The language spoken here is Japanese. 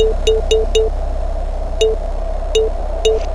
Beep, beep, beep, beep, beep, beep.